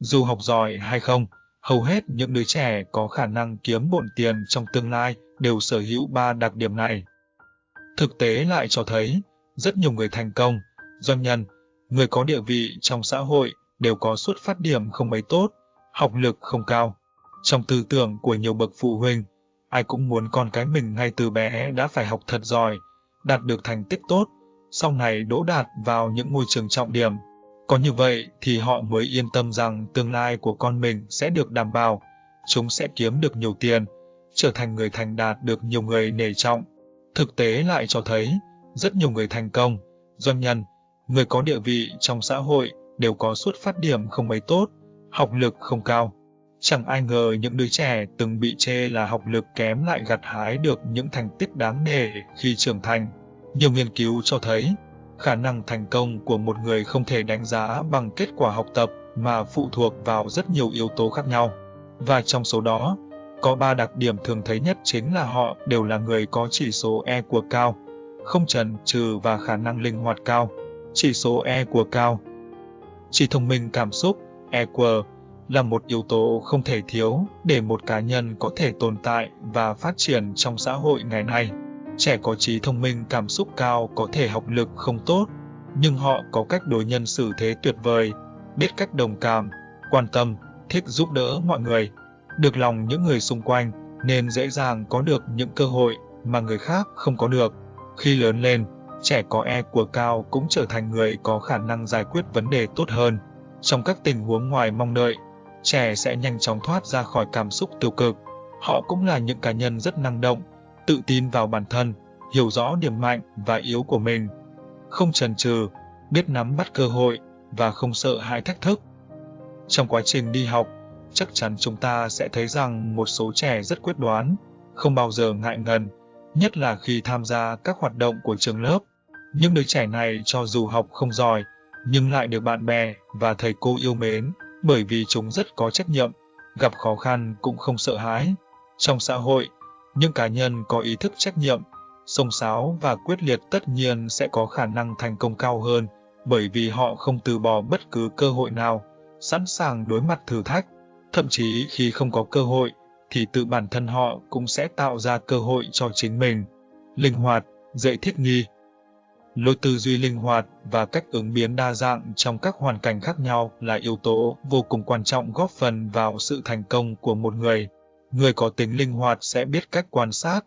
Dù học giỏi hay không, hầu hết những đứa trẻ có khả năng kiếm bộn tiền trong tương lai đều sở hữu ba đặc điểm này. Thực tế lại cho thấy, rất nhiều người thành công, doanh nhân, người có địa vị trong xã hội đều có xuất phát điểm không mấy tốt, học lực không cao. Trong tư tưởng của nhiều bậc phụ huynh, ai cũng muốn con cái mình ngay từ bé đã phải học thật giỏi, đạt được thành tích tốt, sau này đỗ đạt vào những ngôi trường trọng điểm. Có như vậy thì họ mới yên tâm rằng tương lai của con mình sẽ được đảm bảo, chúng sẽ kiếm được nhiều tiền, trở thành người thành đạt được nhiều người nể trọng. Thực tế lại cho thấy, rất nhiều người thành công, doanh nhân, người có địa vị trong xã hội đều có xuất phát điểm không mấy tốt, học lực không cao. Chẳng ai ngờ những đứa trẻ từng bị chê là học lực kém lại gặt hái được những thành tích đáng nể khi trưởng thành. Nhiều nghiên cứu cho thấy, khả năng thành công của một người không thể đánh giá bằng kết quả học tập mà phụ thuộc vào rất nhiều yếu tố khác nhau. Và trong số đó, có ba đặc điểm thường thấy nhất chính là họ đều là người có chỉ số E của cao, không trần trừ và khả năng linh hoạt cao. Chỉ số E của cao. Chỉ thông minh cảm xúc, EQ, là một yếu tố không thể thiếu để một cá nhân có thể tồn tại và phát triển trong xã hội ngày nay. Trẻ có trí thông minh cảm xúc cao có thể học lực không tốt, nhưng họ có cách đối nhân xử thế tuyệt vời, biết cách đồng cảm, quan tâm, thích giúp đỡ mọi người, được lòng những người xung quanh nên dễ dàng có được những cơ hội mà người khác không có được. Khi lớn lên, trẻ có E của cao cũng trở thành người có khả năng giải quyết vấn đề tốt hơn. Trong các tình huống ngoài mong đợi, trẻ sẽ nhanh chóng thoát ra khỏi cảm xúc tiêu cực. Họ cũng là những cá nhân rất năng động, tự tin vào bản thân, hiểu rõ điểm mạnh và yếu của mình, không chần chừ, biết nắm bắt cơ hội và không sợ hãi thách thức. Trong quá trình đi học, chắc chắn chúng ta sẽ thấy rằng một số trẻ rất quyết đoán, không bao giờ ngại ngần, nhất là khi tham gia các hoạt động của trường lớp. Những đứa trẻ này cho dù học không giỏi, nhưng lại được bạn bè và thầy cô yêu mến, bởi vì chúng rất có trách nhiệm, gặp khó khăn cũng không sợ hãi. Trong xã hội, những cá nhân có ý thức trách nhiệm, sông sáo và quyết liệt tất nhiên sẽ có khả năng thành công cao hơn, bởi vì họ không từ bỏ bất cứ cơ hội nào, sẵn sàng đối mặt thử thách. Thậm chí khi không có cơ hội, thì tự bản thân họ cũng sẽ tạo ra cơ hội cho chính mình. Linh hoạt, dễ thích nghi. Lối tư duy linh hoạt và cách ứng biến đa dạng trong các hoàn cảnh khác nhau là yếu tố vô cùng quan trọng góp phần vào sự thành công của một người. Người có tính linh hoạt sẽ biết cách quan sát,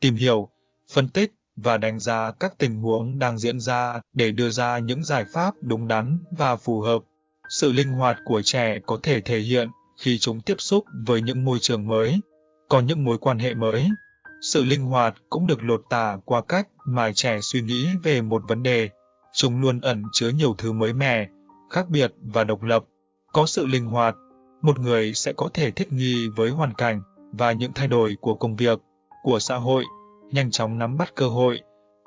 tìm hiểu, phân tích và đánh giá các tình huống đang diễn ra để đưa ra những giải pháp đúng đắn và phù hợp. Sự linh hoạt của trẻ có thể thể hiện khi chúng tiếp xúc với những môi trường mới, có những mối quan hệ mới. Sự linh hoạt cũng được lột tả qua cách mà trẻ suy nghĩ về một vấn đề. Chúng luôn ẩn chứa nhiều thứ mới mẻ, khác biệt và độc lập. Có sự linh hoạt, một người sẽ có thể thích nghi với hoàn cảnh và những thay đổi của công việc, của xã hội, nhanh chóng nắm bắt cơ hội,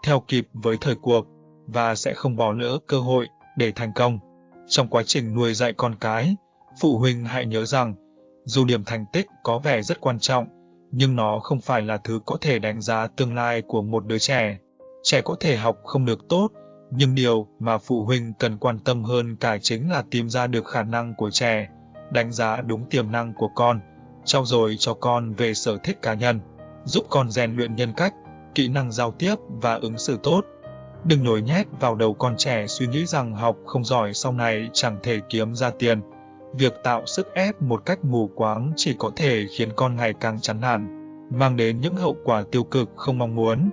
theo kịp với thời cuộc và sẽ không bỏ lỡ cơ hội để thành công. Trong quá trình nuôi dạy con cái, Phụ huynh hãy nhớ rằng, dù điểm thành tích có vẻ rất quan trọng, nhưng nó không phải là thứ có thể đánh giá tương lai của một đứa trẻ. Trẻ có thể học không được tốt, nhưng điều mà phụ huynh cần quan tâm hơn cả chính là tìm ra được khả năng của trẻ, đánh giá đúng tiềm năng của con, trau dồi cho con về sở thích cá nhân, giúp con rèn luyện nhân cách, kỹ năng giao tiếp và ứng xử tốt. Đừng nhồi nhét vào đầu con trẻ suy nghĩ rằng học không giỏi sau này chẳng thể kiếm ra tiền, Việc tạo sức ép một cách mù quáng chỉ có thể khiến con ngày càng chán nản, mang đến những hậu quả tiêu cực không mong muốn.